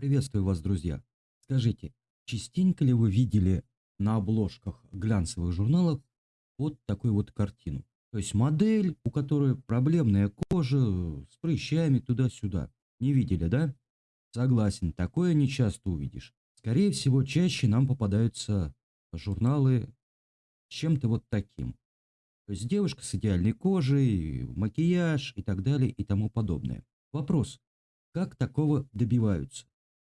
Приветствую вас, друзья. Скажите, частенько ли вы видели на обложках глянцевых журналов вот такую вот картину? То есть модель, у которой проблемная кожа с прыщами туда-сюда. Не видели, да? Согласен, такое не часто увидишь. Скорее всего, чаще нам попадаются журналы с чем-то вот таким. То есть девушка с идеальной кожей, макияж и так далее и тому подобное. Вопрос, как такого добиваются?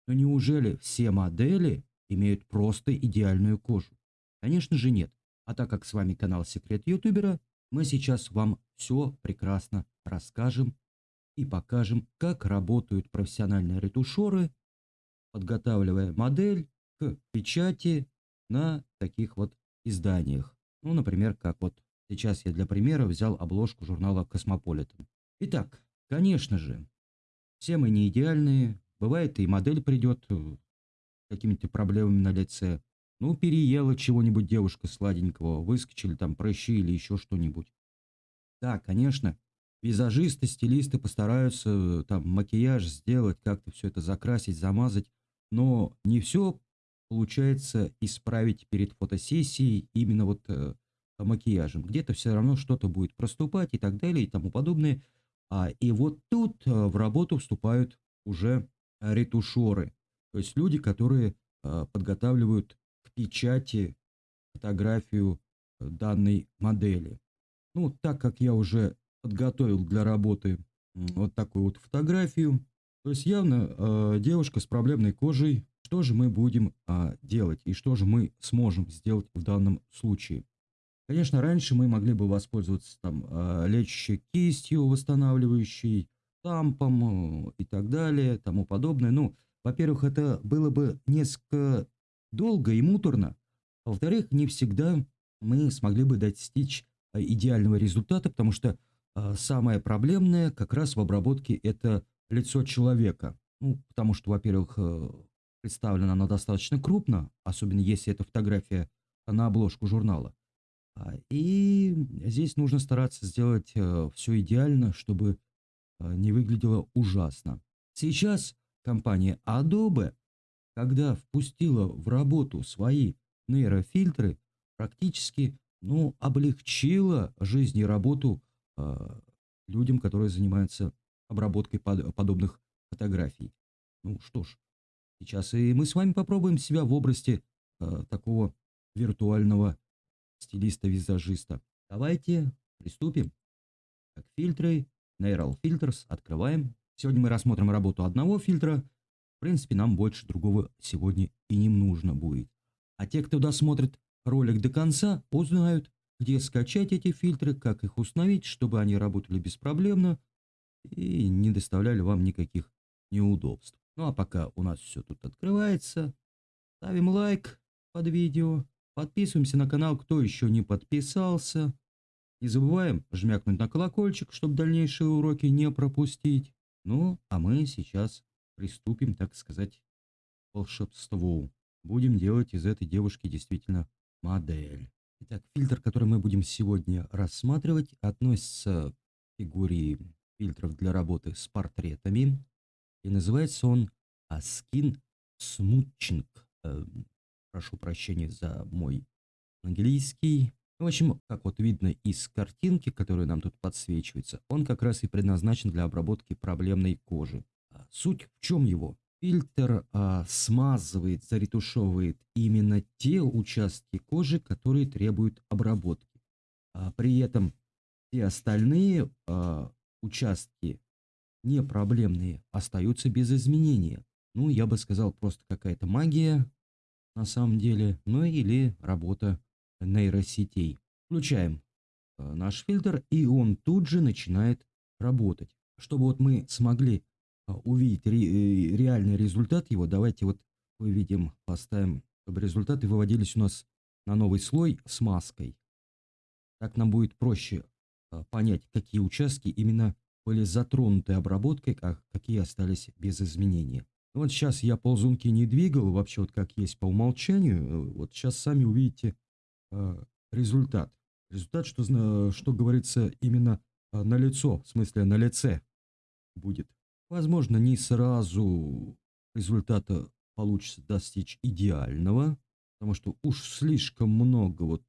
Но неужели все модели имеют просто идеальную кожу? Конечно же нет. А так как с вами канал Секрет Ютубера, мы сейчас вам все прекрасно расскажем и покажем, как работают профессиональные ретушеры, подготавливая модель к печати на таких вот изданиях. Ну, например, как вот сейчас я для примера взял обложку журнала Космополитен. Итак, конечно же, все мы не идеальные, Бывает, и модель придет э, какими-то проблемами на лице. Ну, переела чего-нибудь девушка сладенького, выскочили там прыщи или еще что-нибудь. Да, конечно, визажисты, стилисты постараются э, там макияж сделать, как-то все это закрасить, замазать, но не все получается исправить перед фотосессией именно вот э, макияжем. Где-то все равно что-то будет проступать и так далее и тому подобное. А, и вот тут э, в работу вступают уже ретушеры, то есть люди, которые а, подготавливают к печати фотографию э, данной модели. Ну, так как я уже подготовил для работы вот такую вот фотографию, то есть явно э, девушка с проблемной кожей, что же мы будем э, делать и что же мы сможем сделать в данном случае. Конечно, раньше мы могли бы воспользоваться там э, лечащей кистью, восстанавливающей, штампом и так далее, тому подобное. Ну, во-первых, это было бы несколько долго и муторно. А во-вторых, не всегда мы смогли бы достичь а, идеального результата, потому что а, самое проблемное как раз в обработке это лицо человека. Ну, потому что, во-первых, э, представлено оно достаточно крупно, особенно если это фотография на обложку журнала. И здесь нужно стараться сделать э, все идеально, чтобы а, не выглядело ужасно. Сейчас компания Adobe, когда впустила в работу свои нейрофильтры, практически ну, облегчила жизнь и работу э, людям, которые занимаются обработкой под, подобных фотографий. Ну что ж, сейчас и мы с вами попробуем себя в области э, такого виртуального стилиста-визажиста. Давайте приступим. Так, фильтры, Neural Filters, открываем. Сегодня мы рассмотрим работу одного фильтра. В принципе, нам больше другого сегодня и не нужно будет. А те, кто досмотрит ролик до конца, узнают, где скачать эти фильтры, как их установить, чтобы они работали беспроблемно и не доставляли вам никаких неудобств. Ну а пока у нас все тут открывается, ставим лайк под видео, подписываемся на канал, кто еще не подписался. Не забываем жмякнуть на колокольчик, чтобы дальнейшие уроки не пропустить. Ну, а мы сейчас приступим, так сказать, к волшебству. Будем делать из этой девушки действительно модель. Итак, фильтр, который мы будем сегодня рассматривать, относится к категории фильтров для работы с портретами. И называется он Skin Smooching. Э, прошу прощения за мой английский. В общем, как вот видно из картинки, которая нам тут подсвечивается, он как раз и предназначен для обработки проблемной кожи. А суть в чем его? Фильтр а, смазывает, заретушевывает именно те участки кожи, которые требуют обработки. А, при этом все остальные а, участки не проблемные остаются без изменения. Ну, я бы сказал, просто какая-то магия на самом деле, ну или работа нейросетей. Включаем э, наш фильтр, и он тут же начинает работать. Чтобы вот мы смогли э, увидеть ре, э, реальный результат его, давайте вот выведем, поставим, чтобы результаты выводились у нас на новый слой с маской. Так нам будет проще понять, какие участки именно были затронуты обработкой, а какие остались без изменения. Вот сейчас я ползунки не двигал, вообще вот как есть по умолчанию. Вот сейчас сами увидите результат. Результат, что, что говорится именно э, на лицо, в смысле на лице будет. Возможно, не сразу результата получится достичь идеального, потому что уж слишком много вот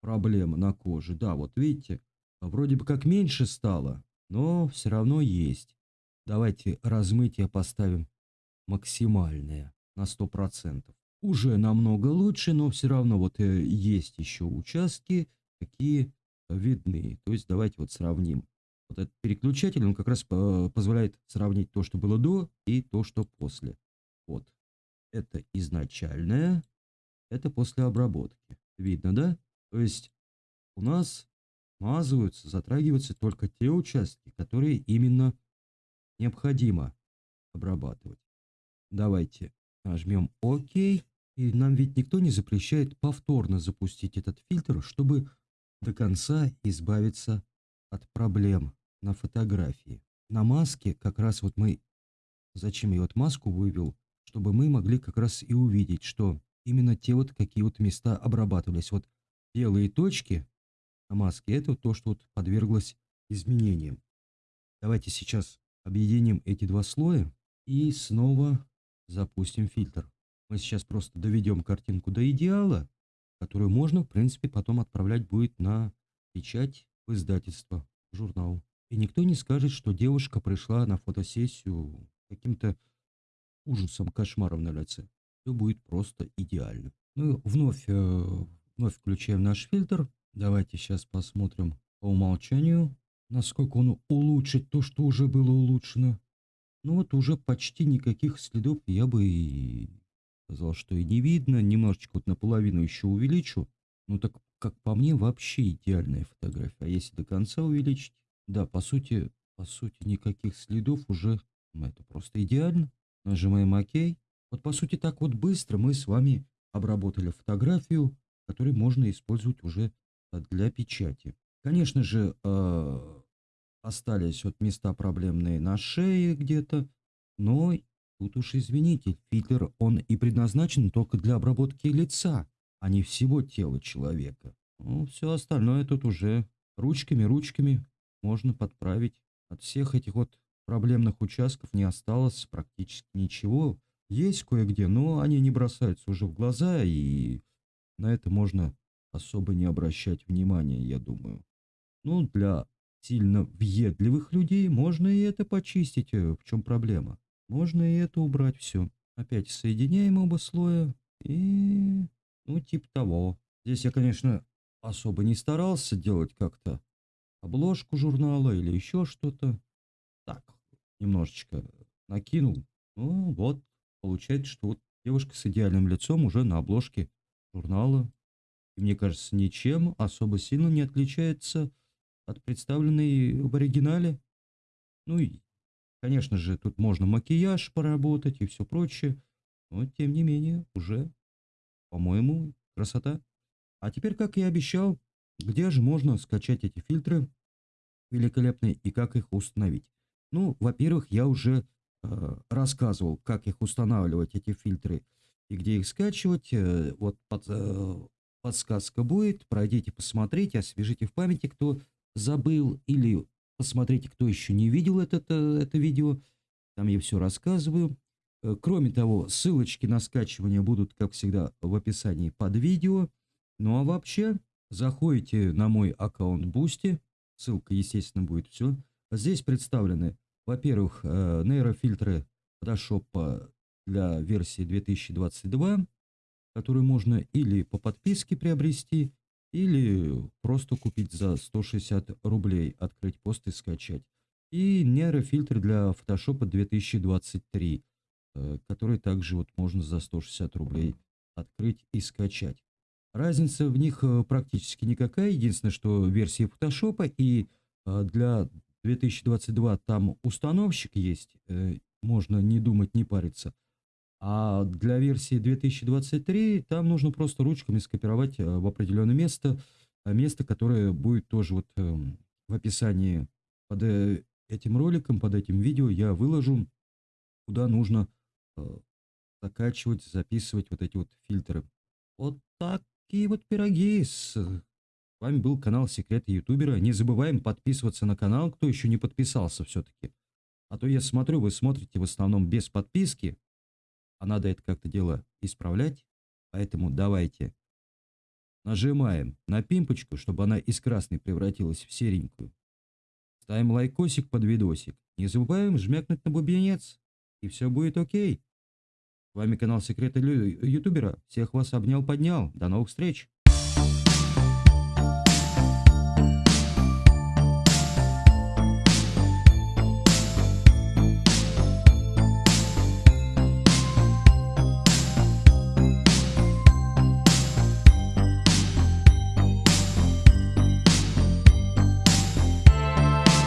проблем на коже. Да, вот видите, вроде бы как меньше стало, но все равно есть. Давайте размытие поставим максимальное на 100%. Уже намного лучше, но все равно вот э, есть еще участки, какие видны. То есть давайте вот сравним. Вот этот переключатель, он как раз позволяет сравнить то, что было до и то, что после. Вот. Это изначальное, это после обработки. Видно, да? То есть у нас смазываются, затрагиваются только те участки, которые именно необходимо обрабатывать. Давайте нажмем ОК. И нам ведь никто не запрещает повторно запустить этот фильтр, чтобы до конца избавиться от проблем на фотографии. На маске как раз вот мы, зачем я вот маску вывел, чтобы мы могли как раз и увидеть, что именно те вот какие вот места обрабатывались. Вот белые точки на маске, это то, что вот подверглось изменениям. Давайте сейчас объединим эти два слоя и снова запустим фильтр. Мы сейчас просто доведем картинку до идеала, которую можно, в принципе, потом отправлять будет на печать в издательство, в журнал. И никто не скажет, что девушка пришла на фотосессию каким-то ужасом, кошмаром на лице. Все будет просто идеально. Мы вновь, э, вновь включаем наш фильтр. Давайте сейчас посмотрим по умолчанию, насколько он улучшит то, что уже было улучшено. Ну вот уже почти никаких следов я бы и сказал, что и не видно. Немножечко вот наполовину еще увеличу. Ну так, как по мне, вообще идеальная фотография. А если до конца увеличить, да, по сути, по сути, никаких следов уже, ну, это просто идеально. Нажимаем ОК. Вот по сути так вот быстро мы с вами обработали фотографию, которую можно использовать уже для печати. Конечно же, э, остались вот места проблемные на шее где-то, но тут уж извините, фильтр он и предназначен только для обработки лица, а не всего тела человека. Ну, все остальное тут уже ручками-ручками можно подправить. От всех этих вот проблемных участков не осталось практически ничего. Есть кое-где, но они не бросаются уже в глаза, и на это можно особо не обращать внимания, я думаю. Ну, для сильно въедливых людей можно и это почистить. Э, в чем проблема? Можно и это убрать все. Опять соединяем оба слоя и... Ну, типа того. Здесь я, конечно, особо не старался делать как-то обложку журнала или еще что-то. Так, немножечко накинул. Ну, вот, получается, что вот девушка с идеальным лицом уже на обложке журнала. И мне кажется, ничем особо сильно не отличается от представленной в оригинале. Ну и, конечно же, тут можно макияж поработать и все прочее. Но, тем не менее, уже, по-моему, красота. А теперь, как я обещал, где же можно скачать эти фильтры великолепные и как их установить? Ну, во-первых, я уже э, рассказывал, как их устанавливать, эти фильтры, и где их скачивать. Э, вот под, э, подсказка будет, пройдите, посмотрите, освежите в памяти, кто забыл, или посмотрите, кто еще не видел это, это видео, там я все рассказываю. Э, кроме того, ссылочки на скачивание будут, как всегда, в описании под видео. Ну а вообще, заходите на мой аккаунт Boosty, ссылка, естественно, будет все. Здесь представлены, во-первых, э, нейрофильтры Photoshop для версии 2022, которые можно или по подписке приобрести, или просто купить за 160 рублей, открыть пост и скачать. И нейрофильтр для Photoshop 2023, э, который также вот можно за 160 рублей открыть и скачать. Разница в них э, практически никакая. Единственное, что версии Photoshop и э, для 2022 там установщик есть, можно не думать, не париться. А для версии 2023 там нужно просто ручками скопировать э, в определенное место, э, место, которое будет тоже вот эм, в описании под э, этим роликом, под этим видео я выложу, куда нужно закачивать, записывать вот эти вот фильтры. Вот такие вот пироги. С вами был канал Секреты Ютубера. Не забываем подписываться на канал, кто еще не подписался все-таки. А то я смотрю, вы смотрите в основном без подписки. А надо это как-то дело исправлять. Поэтому давайте нажимаем на пимпочку, чтобы она из красной превратилась в серенькую. Ставим лайкосик под видосик. Не забываем жмякнуть на бубенец. И все будет окей. С вами канал Секреты Ютубера. Всех вас обнял-поднял. До новых встреч.